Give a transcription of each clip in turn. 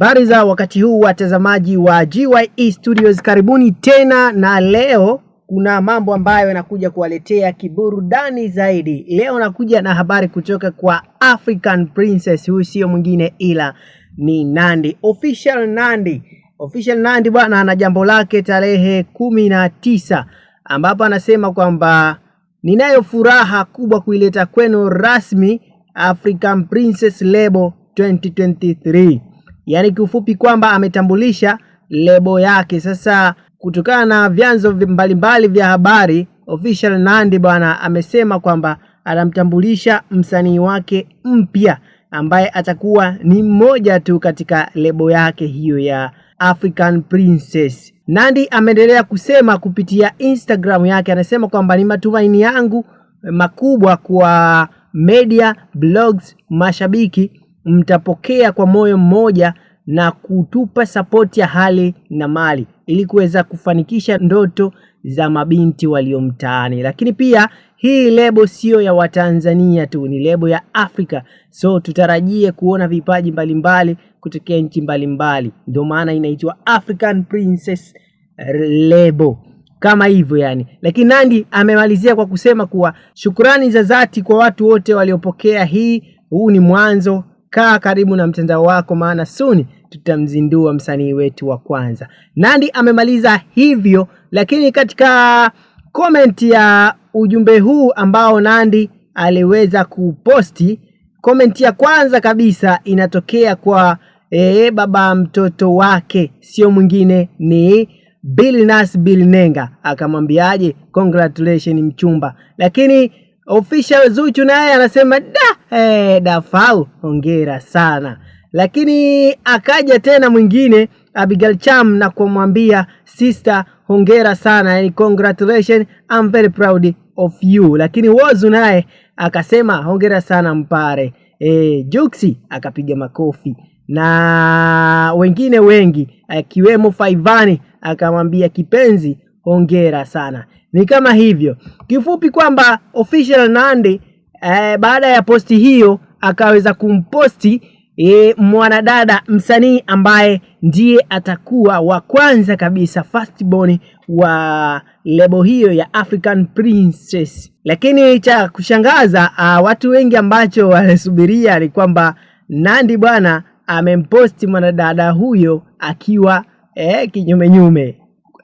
Habari za wakati huu watazamaji wa GYE Studios, karibuni tena, na leo kuna mambo ambayo yanakuja kuwaletea kiburudani zaidi. Leo nakuja na habari kutoka kwa African Princess, huyu sio mwingine ila ni Nandy, official Nandy. Official Nandy bwana ana jambo lake tarehe kumi na tisa ambapo anasema kwamba ninayo furaha kubwa kuileta kwenu rasmi African Princess Lebo 2023 yaani kiufupi kwamba ametambulisha lebo yake. Sasa kutokana na vyanzo mbalimbali vya habari, official Nandy bwana amesema kwamba anamtambulisha msanii wake mpya ambaye atakuwa ni mmoja tu katika lebo yake hiyo ya African Princess. Nandy ameendelea kusema kupitia Instagram yake, anasema kwamba ni matumaini yangu makubwa kwa media, blogs, mashabiki mtapokea kwa moyo mmoja na kutupa sapoti ya hali na mali ili kuweza kufanikisha ndoto za mabinti walio mtaani. Lakini pia hii lebo sio ya Watanzania tu, ni lebo ya Afrika, so tutarajie kuona vipaji mbalimbali kutokea nchi mbalimbali, ndio maana inaitwa African Princess Lebo kama hivyo yani. Lakini Nandy amemalizia kwa kusema kuwa shukrani za dhati kwa watu wote waliopokea hii. Huu ni mwanzo, kaa karibu na mtandao wako, maana suni tutamzindua msanii wetu wa kwanza. Nandi amemaliza hivyo, lakini katika comment ya ujumbe huu ambao Nandi aliweza kuposti, comment ya kwanza kabisa inatokea kwa ee, baba mtoto wake, sio mwingine ni Billnass Bilnenga akamwambiaje, congratulations mchumba. Lakini official Zuchu naye anasema da eh, Dafau hongera sana. Lakini akaja tena mwingine Abigail Cham na kumwambia sister, hongera sana, yani congratulations, I'm very proud of you. Lakini Wozu naye akasema hongera sana Mpare. E, Juksi akapiga makofi na wengine wengi akiwemo Faivani akamwambia kipenzi, hongera sana. Ni kama hivyo kifupi, kwamba official Nandy eh, baada ya posti hiyo akaweza kumposti eh, mwanadada msanii ambaye ndiye atakuwa wa kwanza kabisa firstborn wa lebo hiyo ya African Princess. Lakini cha kushangaza uh, watu wengi ambacho wanasubiria ni kwamba nandi bwana amemposti mwanadada huyo akiwa eh, kinyume nyume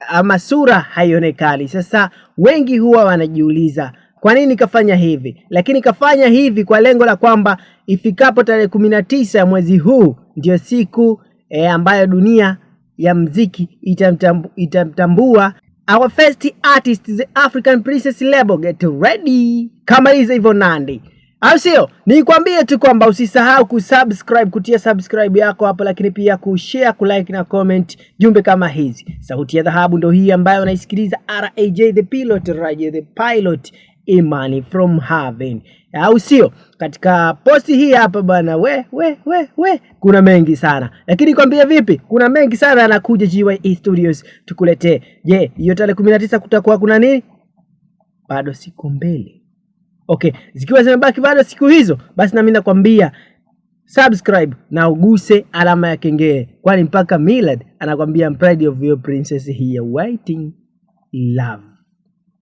ama sura haionekani. Sasa wengi huwa wanajiuliza kwa nini kafanya hivi, lakini kafanya hivi kwa lengo la kwamba ifikapo tarehe kumi na tisa ya mwezi huu ndio siku e, ambayo dunia ya mziki itamtambu, itamtambua our first artist the African Princess Label. Get ready kama hizo hivyo Nandy au sio? Nikwambie tu kwamba usisahau kusubscribe, kutia subscribe yako hapo, lakini pia kushare, kulike na comment jumbe kama hizi. Sauti ya dhahabu ndo hii ambayo unaisikiliza, Raj the pilot, Raj the pilot, Imani from heaven, au sio? Katika posti hii hapa bwana, we we we we, kuna mengi sana, lakini kwambia vipi, kuna mengi sana yanakuja GYE Studios tukuletee. Je, hiyo tarehe kumi na tisa kutakuwa kuna nini? Bado siku mbele Okay, zikiwa zimebaki bado siku hizo, basi nami nakwambia subscribe na uguse alama ya kengele, kwani mpaka Millard anakwambia I'm proud of your princess here waiting love